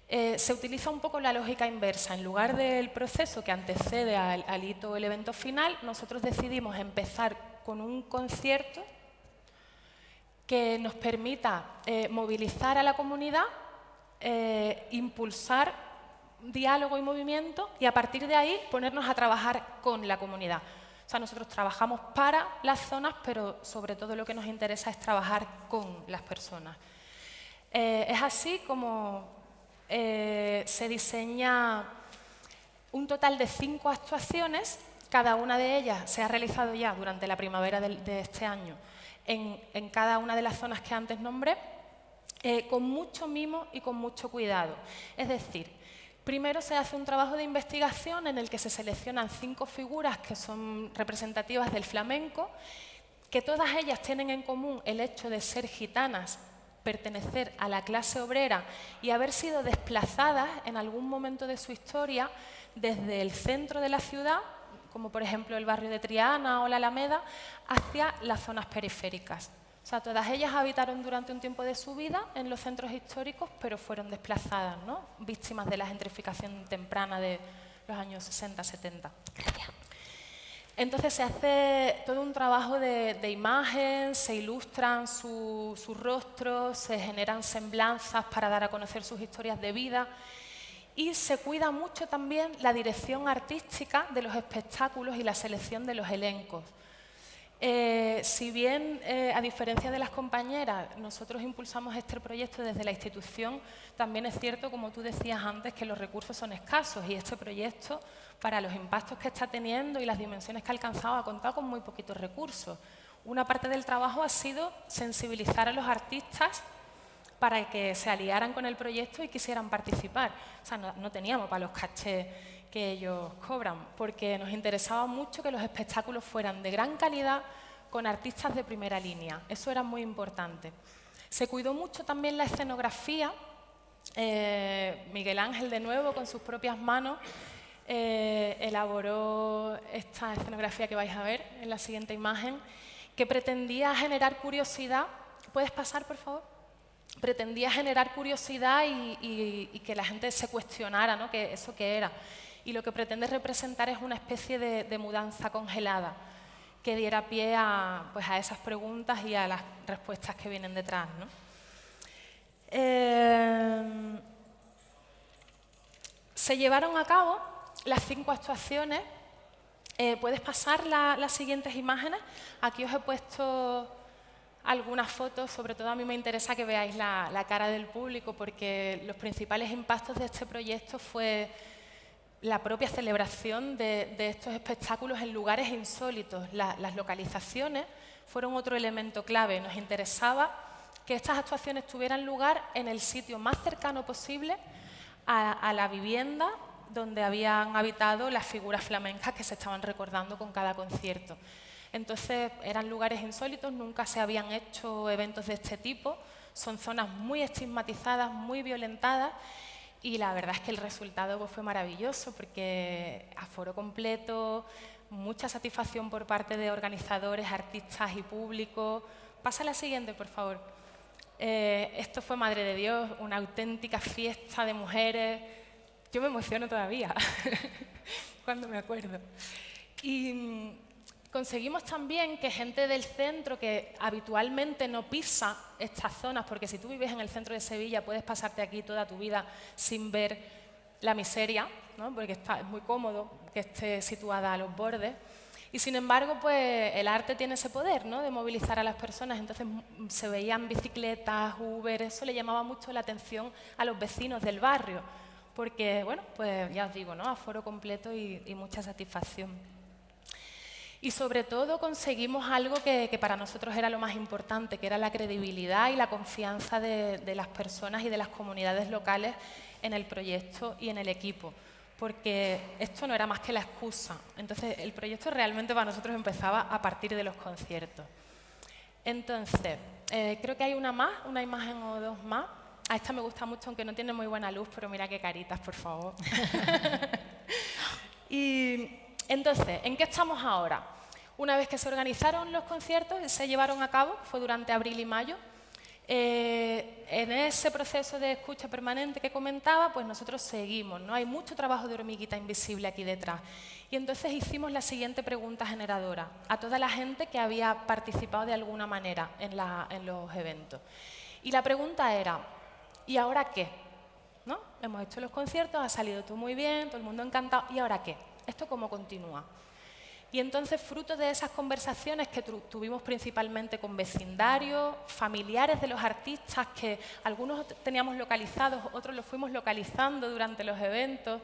eh, se utiliza un poco la lógica inversa. En lugar del proceso que antecede al, hito el evento final, nosotros decidimos empezar con un concierto que nos permita eh, movilizar a la comunidad, eh, impulsar diálogo y movimiento y a partir de ahí ponernos a trabajar con la comunidad. O sea, nosotros trabajamos para las zonas, pero sobre todo lo que nos interesa es trabajar con las personas. es así como eh, se diseña un total de cinco actuaciones, cada una de ellas se ha realizado ya durante la primavera de, este año en, cada una de las zonas que antes nombré, eh, con mucho mimo y con mucho cuidado. Es decir, primero se hace un trabajo de investigación en el que se seleccionan cinco figuras que son representativas del flamenco, que todas ellas tienen en común el hecho de ser gitanas pertenecer a la clase obrera y haber sido desplazadas en algún momento de su historia desde el centro de la ciudad, como por ejemplo el barrio de Triana o la Alameda, hacia las zonas periféricas. O sea, todas ellas habitaron durante un tiempo de su vida en los centros históricos, pero fueron desplazadas, ¿no? víctimas de la gentrificación temprana de los años 60-70. Entonces se hace todo un trabajo de, imagen, se ilustran sus rostros, se generan semblanzas para dar a conocer sus historias de vida y se cuida mucho también la dirección artística de los espectáculos y la selección de los elencos. Eh, si bien, eh, a diferencia de las compañeras, nosotros impulsamos este proyecto desde la institución, también es cierto, como tú decías antes, que los recursos son escasos y este proyecto para los impactos que está teniendo y las dimensiones que ha alcanzado, ha contado con muy poquitos recursos. Una parte del trabajo ha sido sensibilizar a los artistas para que se aliaran con el proyecto y quisieran participar. O sea, no, teníamos para los cachés que ellos cobran, porque nos interesaba mucho que los espectáculos fueran de gran calidad con artistas de primera línea. Eso era muy importante. Se cuidó mucho también la escenografía eh, Miguel Ángel, de nuevo, con sus propias manos, eh, elaboró esta escenografía que vais a ver en la siguiente imagen, que pretendía generar curiosidad. ¿Puedes pasar, por favor? Pretendía generar curiosidad y, que la gente se cuestionara ¿no? que eso qué era. Y lo que pretende representar es una especie de, mudanza congelada que diera pie a, pues, a esas preguntas y a las respuestas que vienen detrás. Eh, se llevaron a cabo las cinco actuaciones. Eh, Puedes pasar las siguientes imágenes. Aquí os he puesto algunas fotos, sobre todo a mí me interesa que veáis la, cara del público porque los principales impactos de este proyecto fue la propia celebración de, estos espectáculos en lugares insólitos. las localizaciones fueron otro elemento clave. Nos interesaba que estas actuaciones tuvieran lugar en el sitio más cercano posible a, la vivienda donde habían habitado las figuras flamencas que se estaban recordando con cada concierto. Entonces eran lugares insólitos, nunca se habían hecho eventos de este tipo, son zonas muy estigmatizadas, muy violentadas y la verdad es que el resultado pues, fue maravilloso porque aforo completo, mucha satisfacción por parte de organizadores, artistas y público. Pasa la siguiente, por favor. Eh, esto fue, Madre de Dios, una auténtica fiesta de mujeres. Yo me emociono todavía cuando me acuerdo. Y mm, conseguimos también que gente del centro que habitualmente no pisa estas zonas, porque si tú vives en el centro de Sevilla puedes pasarte aquí toda tu vida sin ver la miseria, porque está, es muy cómodo que esté situada a los bordes. Y sin embargo, pues el arte tiene ese poder, ¿no? De movilizar a las personas. Entonces se veían bicicletas, Uber, eso le llamaba mucho la atención a los vecinos del barrio, porque, bueno, pues ya os digo, ¿no? Aforo completo y, mucha satisfacción. Y sobre todo conseguimos algo que, para nosotros era lo más importante, que era la credibilidad y la confianza de las personas y de las comunidades locales en el proyecto y en el equipo porque esto no era más que la excusa. Entonces, el proyecto realmente para nosotros empezaba a partir de los conciertos. Entonces, eh, creo que hay una más, una imagen o dos más. A esta me gusta mucho, aunque no tiene muy buena luz, pero mira qué caritas, por favor. y entonces, ¿en qué estamos ahora? Una vez que se organizaron los conciertos, se llevaron a cabo, fue durante abril y mayo, eh, en ese proceso de escucha permanente que comentaba, pues nosotros seguimos, ¿no? Hay mucho trabajo de hormiguita invisible aquí detrás. Y entonces hicimos la siguiente pregunta generadora a toda la gente que había participado de alguna manera en, los eventos. Y la pregunta era, ¿y ahora qué? ¿No? Hemos hecho los conciertos, ha salido todo muy bien, todo el mundo encantado, ¿y ahora qué? ¿Esto cómo continúa? Y entonces, fruto de esas conversaciones que tuvimos principalmente con vecindarios, familiares de los artistas, que algunos teníamos localizados, otros los fuimos localizando durante los eventos,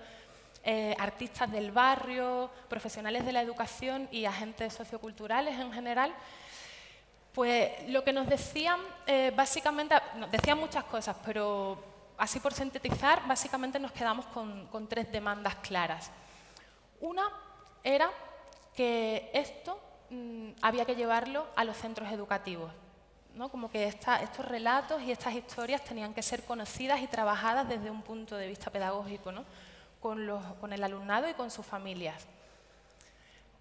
eh, artistas del barrio, profesionales de la educación y agentes socioculturales en general, pues lo que nos decían, eh, básicamente, nos decían muchas cosas, pero así por sintetizar, básicamente nos quedamos con, con tres demandas claras. Una era que esto mm, había que llevarlo a los centros educativos. ¿no? Como que estos relatos y estas historias tenían que ser conocidas y trabajadas desde un punto de vista pedagógico, ¿no? con, los, con el alumnado y con sus familias.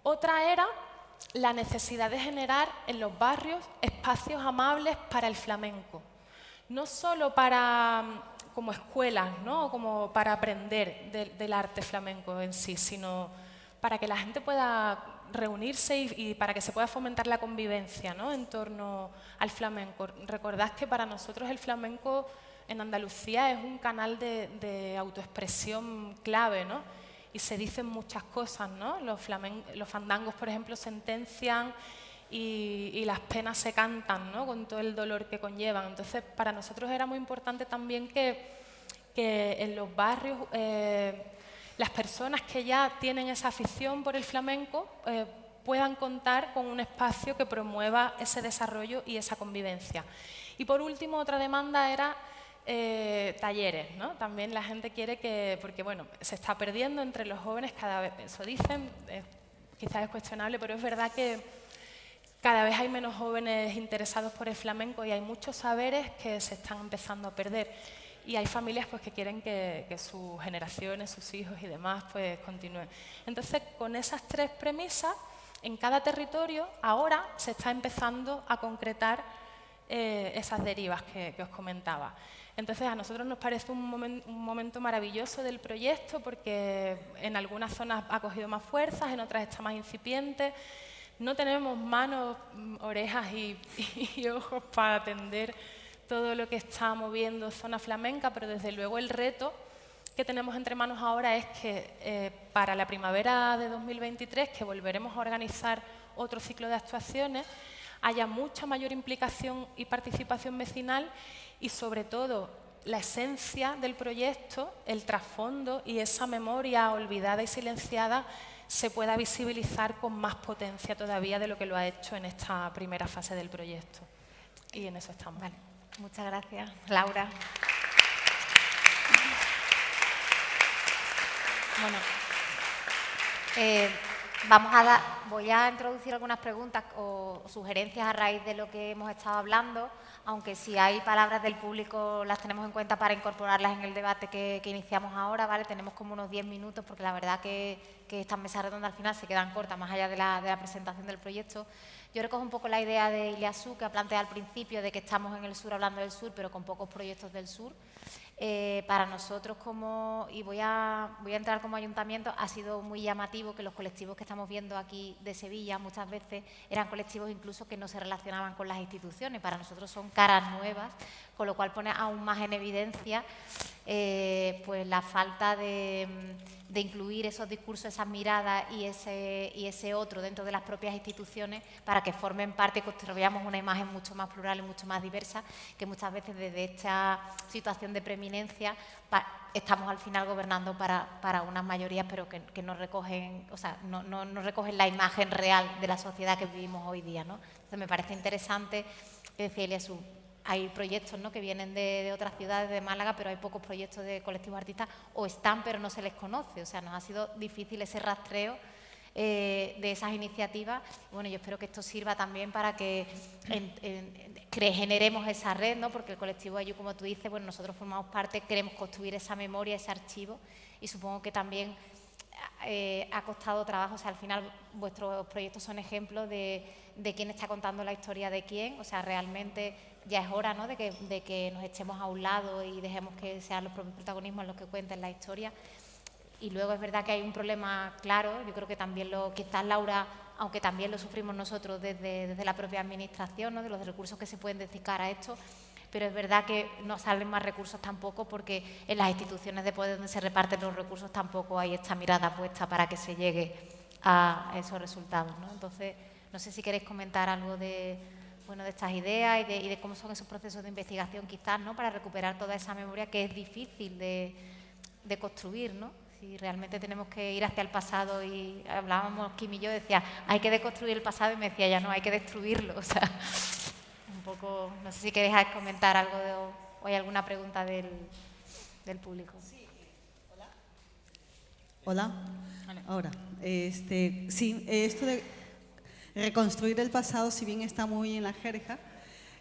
Otra era la necesidad de generar en los barrios espacios amables para el flamenco. No solo para, mm, como escuelas, ¿no? como para aprender del arte flamenco en sí, sino para que la gente pueda reunirse y, para que se pueda fomentar la convivencia ¿no? en torno al flamenco. Recordad que para nosotros el flamenco en Andalucía es un canal de, autoexpresión clave, ¿no? y se dicen muchas cosas. ¿no? Los, los fandangos, por ejemplo, sentencian y, las penas se cantan ¿no? con todo el dolor que conllevan. Entonces, para nosotros era muy importante también que, en los barrios... Eh, las personas que ya tienen esa afición por el flamenco eh, puedan contar con un espacio que promueva ese desarrollo y esa convivencia. Y por último, otra demanda era eh, talleres, ¿no? También la gente quiere que, porque bueno, se está perdiendo entre los jóvenes cada vez, eso dicen, quizás es cuestionable, pero es verdad que cada vez hay menos jóvenes interesados por el flamenco y hay muchos saberes que se están empezando a perder. Y hay familias pues, que quieren que, sus generaciones, sus hijos y demás pues, continúen. Entonces, con esas tres premisas, en cada territorio ahora se está empezando a concretar eh, esas derivas que, os comentaba. Entonces, a nosotros nos parece un, un, momento maravilloso del proyecto porque en algunas zonas ha cogido más fuerzas, en otras está más incipiente. No tenemos manos, orejas y ojos para atender todo lo que está moviendo zona flamenca, pero desde luego el reto que tenemos entre manos ahora es que eh, para la primavera de 2023, que volveremos a organizar otro ciclo de actuaciones, haya mucha mayor implicación y participación vecinal y sobre todo la esencia del proyecto, el trasfondo y esa memoria olvidada y silenciada se pueda visibilizar con más potencia todavía de lo que lo ha hecho en esta primera fase del proyecto. Y en eso estamos. Muchas gracias, Laura. Bueno, eh, vamos a dar, voy a introducir algunas preguntas o sugerencias a raíz de lo que hemos estado hablando, aunque si hay palabras del público las tenemos en cuenta para incorporarlas en el debate que, iniciamos ahora, ¿vale? Tenemos como unos 10 minutos porque la verdad que, estas mesas redondas al final se quedan cortas, más allá de la, de la presentación del proyecto. Yo recojo un poco la idea de Iliasú que ha planteado al principio de que estamos en el sur hablando del sur, pero con pocos proyectos del sur. Eh, para nosotros como, y voy a, voy a entrar como ayuntamiento, ha sido muy llamativo que los colectivos que estamos viendo aquí de Sevilla muchas veces eran colectivos incluso que no se relacionaban con las instituciones. Para nosotros son caras nuevas, con lo cual pone aún más en evidencia eh, pues la falta de, incluir esos discursos, esas miradas y ese, otro dentro de las propias instituciones para que formen parte construyamos una imagen mucho más plural y mucho más diversa, que muchas veces desde esta situación de preeminencia estamos al final gobernando para, unas mayorías, pero que, no recogen, o sea, no, no, recogen la imagen real de la sociedad que vivimos hoy día. ¿no? Entonces me parece interesante decirle a su hay proyectos ¿no? que vienen de, otras ciudades de Málaga, pero hay pocos proyectos de colectivos artistas, o están pero no se les conoce. O sea, nos ha sido difícil ese rastreo eh, de esas iniciativas. Bueno, yo espero que esto sirva también para que generemos esa red, ¿no? porque el colectivo Ayu, como tú dices, bueno, nosotros formamos parte, queremos construir esa memoria, ese archivo, y supongo que también eh, ha costado trabajo, o sea, al final vuestros proyectos son ejemplos de, de quién está contando la historia de quién, o sea, realmente ya es hora ¿no? de, que, de, que, nos echemos a un lado y dejemos que sean los propios protagonismos los que cuenten la historia. Y luego es verdad que hay un problema claro, yo creo que también lo, quizás Laura, aunque también lo sufrimos nosotros desde, desde la propia administración, ¿no? de los recursos que se pueden dedicar a esto, pero es verdad que no salen más recursos tampoco porque en las instituciones de poder donde se reparten los recursos tampoco hay esta mirada puesta para que se llegue a esos resultados. ¿no? Entonces, no sé si queréis comentar algo de, bueno, de estas ideas y de, cómo son esos procesos de investigación quizás, ¿no? Para recuperar toda esa memoria que es difícil de, construir, ¿no? Si realmente tenemos que ir hacia el pasado y hablábamos, Kim y yo, decía, hay que deconstruir el pasado y me decía, ya no, hay que destruirlo, o sea, un poco, no sé si queréis comentar algo de, o hay alguna pregunta del, del público. Sí. Hola. Hola. Ahora, este, sí, esto de reconstruir el pasado, si bien está muy en la jerga,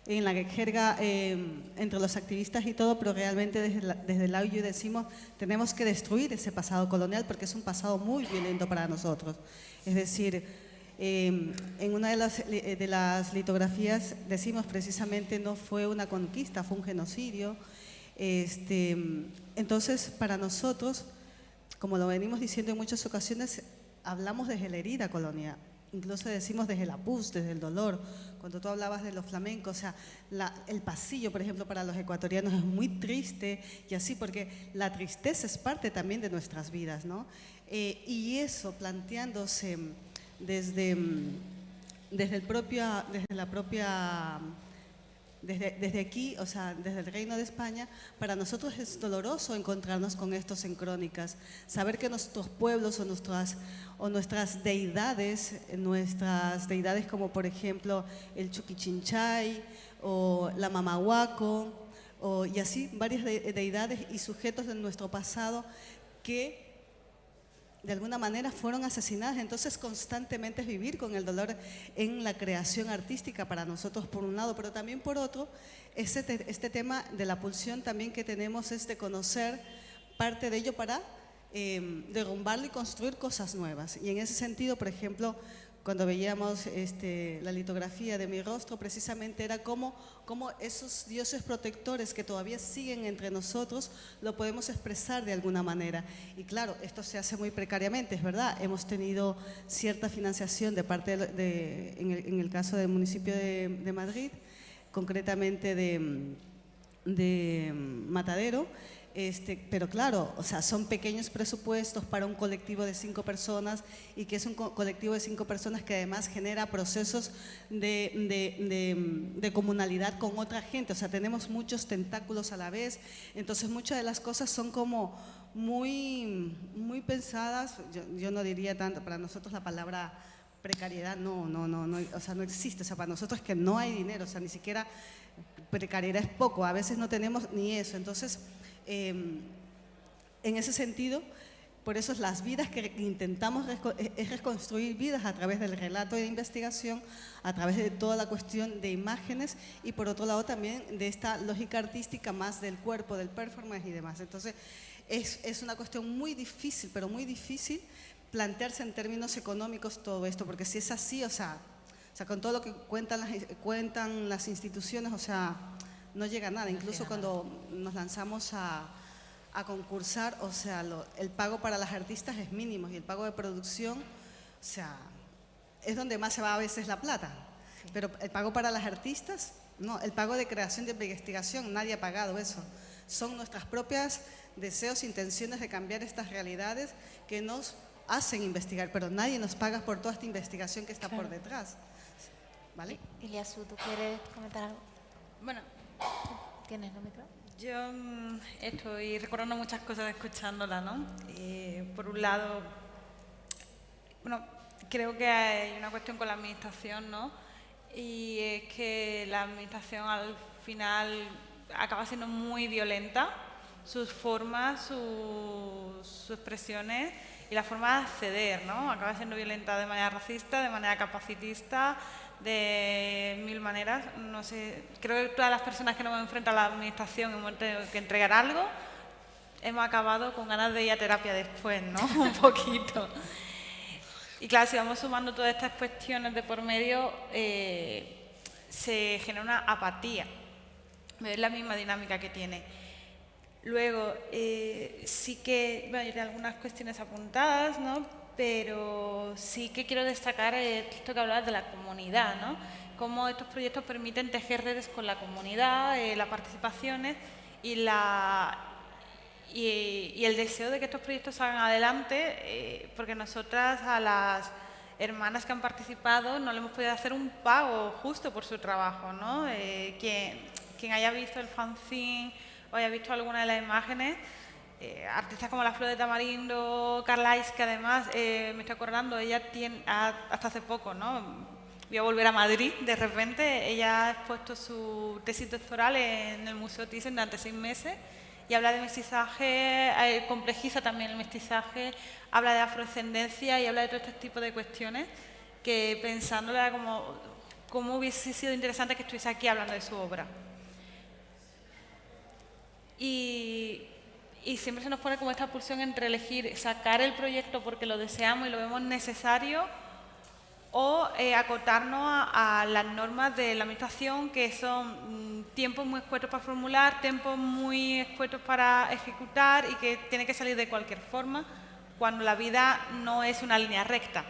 en la jerga eh, entre los activistas y todo, pero realmente desde, desde el AUYU decimos tenemos que destruir ese pasado colonial porque es un pasado muy violento para nosotros. Es decir, eh, en una de las, eh, de las litografías decimos precisamente no fue una conquista, fue un genocidio. Este, entonces, para nosotros, como lo venimos diciendo en muchas ocasiones, hablamos desde la herida colonial, incluso decimos desde la pus, desde el dolor. Cuando tú hablabas de los flamencos, o sea, el pasillo, por ejemplo, para los ecuatorianos es muy triste y así, porque la tristeza es parte también de nuestras vidas, ¿no? Eh, y eso planteándose desde, desde, el desde la propia desde, aquí, o sea, desde el Reino de España, para nosotros es doloroso encontrarnos con estos en crónicas, saber que nuestros pueblos o nuestras, o nuestras deidades, nuestras deidades como por ejemplo el Chuquichinchay o la Mamahuaco, o, y así varias deidades y sujetos de nuestro pasado que de alguna manera fueron asesinadas. Entonces, constantemente es vivir con el dolor en la creación artística para nosotros, por un lado, pero también por otro, este, este tema de la pulsión también que tenemos es de conocer parte de ello para eh, derrumbarlo y construir cosas nuevas. Y en ese sentido, por ejemplo, cuando veíamos este, la litografía de mi rostro, precisamente era como, como esos dioses protectores que todavía siguen entre nosotros, lo podemos expresar de alguna manera. Y claro, esto se hace muy precariamente, es verdad, hemos tenido cierta financiación de parte, de, en, el, caso del municipio de, Madrid, concretamente de Matadero, este, pero claro, o sea, son pequeños presupuestos para un colectivo de cinco personas y que es un colectivo de cinco personas que además genera procesos de, de, comunalidad con otra gente. O sea, tenemos muchos tentáculos a la vez. Entonces, muchas de las cosas son como muy, muy pensadas. Yo, no diría tanto, para nosotros la palabra precariedad no, no, no, no, o sea, no existe. O sea, para nosotros es que no hay dinero, o sea, ni siquiera precariedad es poco. A veces no tenemos ni eso. Entonces, Em, en ese sentido, por eso las vidas que intentamos eh, es reconstruir vidas a través del relato de investigación, a través de toda la cuestión de imágenes y por otro lado también de esta lógica artística más del cuerpo, del performance y demás. Entonces es, es una cuestión muy difícil, pero muy difícil plantearse en términos económicos todo esto, porque si es así, o sea, o sea con todo lo que cuentan las, cuentan las instituciones, o sea, no llega a nada. Incluso cuando nos lanzamos a, concursar, o sea, el pago para las artistas es mínimo y el pago de producción, o sea, es donde más se va a veces la plata. Pero el pago para las artistas, no, el pago de creación de investigación, nadie ha pagado eso. Son nuestras propias deseos, intenciones de cambiar estas realidades que nos hacen investigar, pero nadie nos paga por toda esta investigación que está por detrás. ¿Vale? Iliasu, ¿tú quieres comentar algo? Bueno, ¿Tienes el micro? Yo mm, estoy recordando muchas cosas escuchándola, ¿no? por un lado, bueno, creo que hay una cuestión con la administración, ¿no? Y es que la administración al final acaba siendo muy violenta, sus formas, sus, sus expresiones y la forma de acceder, ¿no? Acaba siendo violenta de manera racista, de manera capacitista, de mil maneras. No sé, creo que todas las personas que nos hemos enfrentado a la administración hemos tenido que entregar algo, hemos acabado con ganas de ir a terapia después, ¿no? Un poquito. Y claro, si vamos sumando todas estas cuestiones de por medio, eh, se genera una apatía. Es la misma dinámica que tiene. Luego, eh, sí que, bueno, hay algunas cuestiones apuntadas, ¿no? Pero sí que quiero destacar esto que hablabas de la comunidad, ¿no? Cómo estos proyectos permiten tejer redes con la comunidad, eh, las participaciones y, la, y, el deseo de que estos proyectos salgan adelante, eh, porque nosotras a las hermanas que han participado no le hemos podido hacer un pago justo por su trabajo, ¿no? Eh, quien haya visto el fanzine o haya visto alguna de las imágenes, eh, artistas como la Flor de Tamarindo, Carlais, que además eh, me estoy acordando, ella tiene, hasta hace poco, ¿no? Voy a volver a Madrid, de repente, ella ha expuesto su tesis doctoral en el Museo Thyssen durante seis meses y habla de mestizaje, eh, complejiza también el mestizaje, habla de afrodescendencia y habla de todo este tipo de cuestiones que pensándola como cómo hubiese sido interesante que estuviese aquí hablando de su obra. Y y siempre se nos pone como esta pulsión entre elegir sacar el proyecto porque lo deseamos y lo vemos necesario o eh, acotarnos a, las normas de la administración que son mm, tiempos muy escuetos para formular, tiempos muy escuetos para ejecutar y que tiene que salir de cualquier forma cuando la vida no es una línea recta.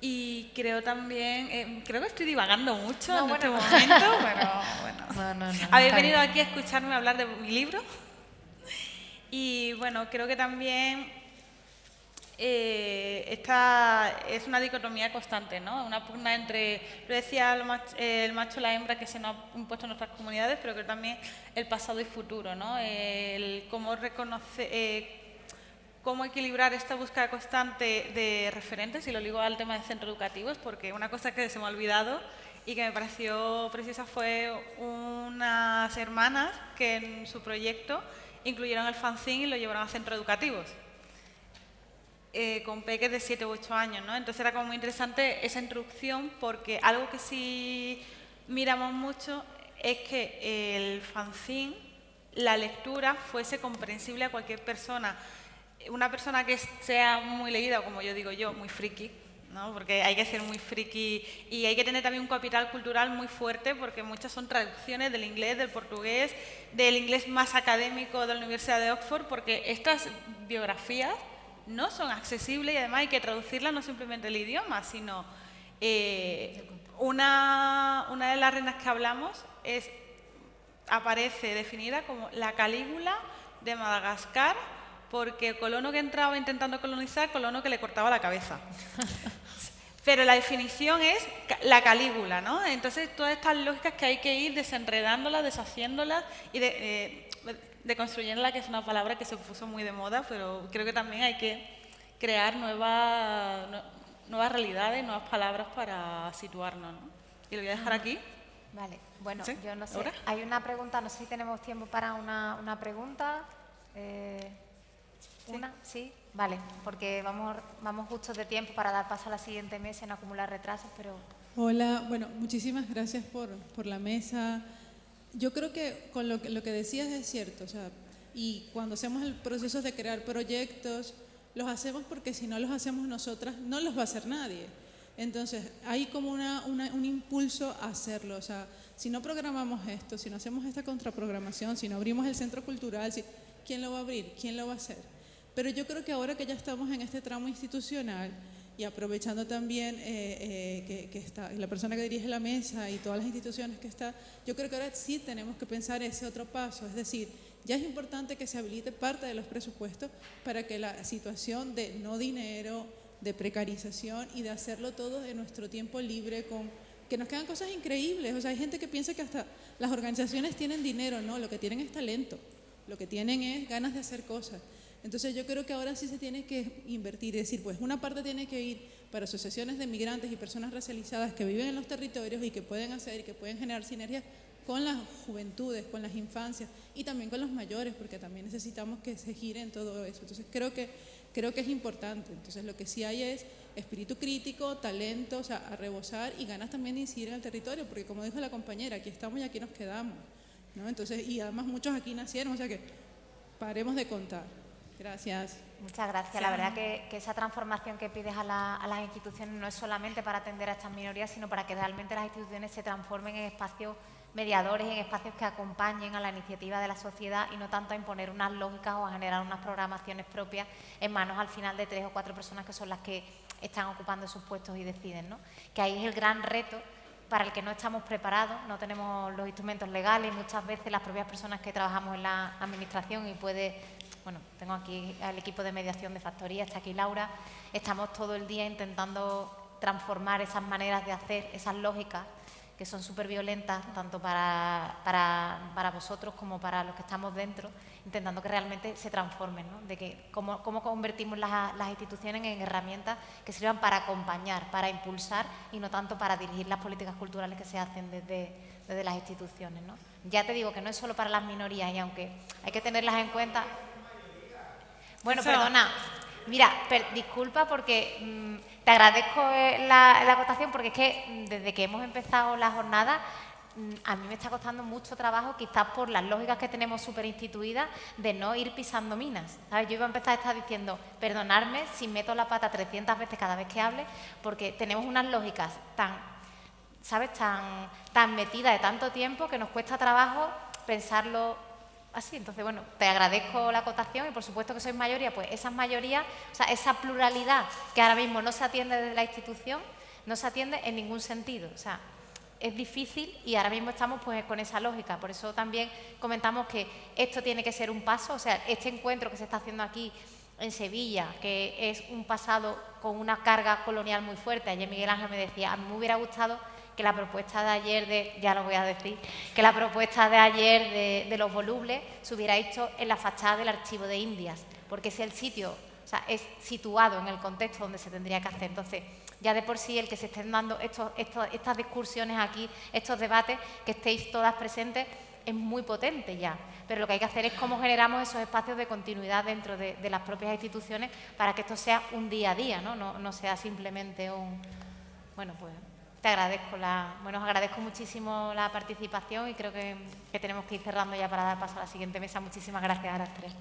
Y creo también, eh, creo que estoy divagando mucho en este momento, pero bueno. Habéis venido aquí a escucharme hablar de mi libro. Y bueno, creo que también eh, esta es una dicotomía constante, ¿no? Una pugna entre, lo decía el macho, y la hembra que se nos ha impuesto en nuestras comunidades, pero que también el pasado y futuro, ¿no? El cómo reconocer... Cómo equilibrar esta búsqueda constante de referentes, y lo digo al tema de centros educativos, porque una cosa que se me ha olvidado y que me pareció precisa fue unas hermanas que en su proyecto incluyeron el fanzine y lo llevaron a centros educativos. eh, con peques de 7 u 8 años, ¿no? Entonces era como muy interesante esa introducción porque algo que sí miramos mucho es que el fanzine, la lectura, fuese comprensible a cualquier persona. Una persona que sea muy leída, como yo digo yo, muy friki, ¿no? porque hay que ser muy friki y hay que tener también un capital cultural muy fuerte porque muchas son traducciones del inglés, del portugués, del inglés más académico de la Universidad de Oxford, porque estas biografías no son accesibles y además hay que traducirlas no simplemente el idioma, sino eh, una, una de las reinas que hablamos es, aparece definida como la Calígula de Madagascar porque colono que entraba intentando colonizar, colono que le cortaba la cabeza. Pero la definición es la calígula, ¿no? Entonces, todas estas lógicas que hay que ir desenredándolas, deshaciéndolas y de, eh, deconstruyéndolas, que es una palabra que se puso muy de moda, pero creo que también hay que crear nuevas, nuevas realidades, nuevas palabras para situarnos, ¿no? Y lo voy a dejar aquí. Vale, bueno, yo no sé. Hay una pregunta, no sé si tenemos tiempo para una, una pregunta. Eh, ¿Una? ¿Sí? Vale, porque vamos, vamos justos de tiempo para dar paso a la siguiente mesa y no acumular retrasos, pero... Hola, bueno, muchísimas gracias por, por la mesa. Yo creo que con lo que, lo que decías es cierto, o sea, y cuando hacemos el proceso de crear proyectos, los hacemos porque si no los hacemos nosotras, no los va a hacer nadie. Entonces, hay como una, un impulso a hacerlo, o sea, si no programamos esto, si no hacemos esta contraprogramación, si no abrimos el centro cultural, si, ¿quién lo va a abrir? ¿Quién lo va a hacer? Pero yo creo que ahora que ya estamos en este tramo institucional y aprovechando también eh, eh, que, está la persona que dirige la mesa y todas las instituciones que está, yo creo que ahora sí tenemos que pensar ese otro paso, es decir, ya es importante que se habilite parte de los presupuestos para que la situación de no dinero, de precarización y de hacerlo todo en nuestro tiempo libre con que nos quedan cosas increíbles. O sea, hay gente que piensa que hasta las organizaciones tienen dinero, no, lo que tienen es talento, lo que tienen es ganas de hacer cosas. Entonces yo creo que ahora sí se tiene que invertir, es decir, pues una parte tiene que ir para asociaciones de migrantes y personas racializadas que viven en los territorios y que pueden hacer y que pueden generar sinergias con las juventudes, con las infancias y también con los mayores, porque también necesitamos que se gire en todo eso. Entonces creo que, creo que es importante. Entonces lo que sí hay es espíritu crítico, talento, o sea, a rebosar y ganas también de incidir en el territorio, porque como dijo la compañera, aquí estamos y aquí nos quedamos. ¿no? Entonces, y además muchos aquí nacieron, o sea que paremos de contar. Gracias. Muchas gracias. La verdad que, esa transformación que pides a, las instituciones no es solamente para atender a estas minorías, sino para que realmente las instituciones se transformen en espacios mediadores, en espacios que acompañen a la iniciativa de la sociedad y no tanto a imponer unas lógicas o a generar unas programaciones propias en manos al final de tres o cuatro personas que son las que están ocupando sus puestos y deciden. ¿no? Que ahí es el gran reto para el que no estamos preparados, no tenemos los instrumentos legales, muchas veces las propias personas que trabajamos en la administración y puede bueno, tengo aquí al equipo de mediación de factoría, está aquí Laura, estamos todo el día intentando transformar esas maneras de hacer, esas lógicas que son súper violentas, tanto para, para, vosotros como para los que estamos dentro, intentando que realmente se transformen, ¿no? de que cómo, cómo convertimos las, las, instituciones en herramientas que sirvan para acompañar, para impulsar y no tanto para dirigir las políticas culturales que se hacen desde, desde las instituciones. ¿no? Ya te digo que no es solo para las minorías y aunque hay que tenerlas en cuenta, bueno, perdona. Mira, disculpa porque mm, te agradezco eh, la, la, acotación porque es que mm, desde que hemos empezado la jornada mm, a mí me está costando mucho trabajo, quizás por las lógicas que tenemos súper instituidas, de no ir pisando minas. ¿sabes? Yo iba a empezar a estar diciendo, perdonarme si meto la pata 300 veces cada vez que hable, porque tenemos unas lógicas tan, ¿sabes? Tan, tan metidas de tanto tiempo que nos cuesta trabajo pensarlo así. Entonces, bueno, te agradezco la acotación y por supuesto que sois mayoría, pues esas mayorías, o sea, esa pluralidad que ahora mismo no se atiende desde la institución, no se atiende en ningún sentido. O sea, es difícil y ahora mismo estamos pues con esa lógica. Por eso también comentamos que esto tiene que ser un paso, o sea, este encuentro que se está haciendo aquí en Sevilla, que es un pasado con una carga colonial muy fuerte. Ayer Miguel Ángel me decía, a mí me hubiera gustado que la propuesta de ayer, de, ya lo voy a decir, que la propuesta de ayer de, los volubles se hubiera hecho en la fachada del archivo de Indias, porque es el sitio, o sea, es situado en el contexto donde se tendría que hacer. Entonces, ya de por sí el que se estén dando estos, estas discusiones aquí, estos debates, que estéis todas presentes, es muy potente ya, pero lo que hay que hacer es cómo generamos esos espacios de continuidad dentro de, las propias instituciones para que esto sea un día a día, ¿no? No, sea simplemente un... Bueno, pues te agradezco, la, bueno, os agradezco muchísimo la participación y creo que, tenemos que ir cerrando ya para dar paso a la siguiente mesa. Muchísimas gracias a las tres.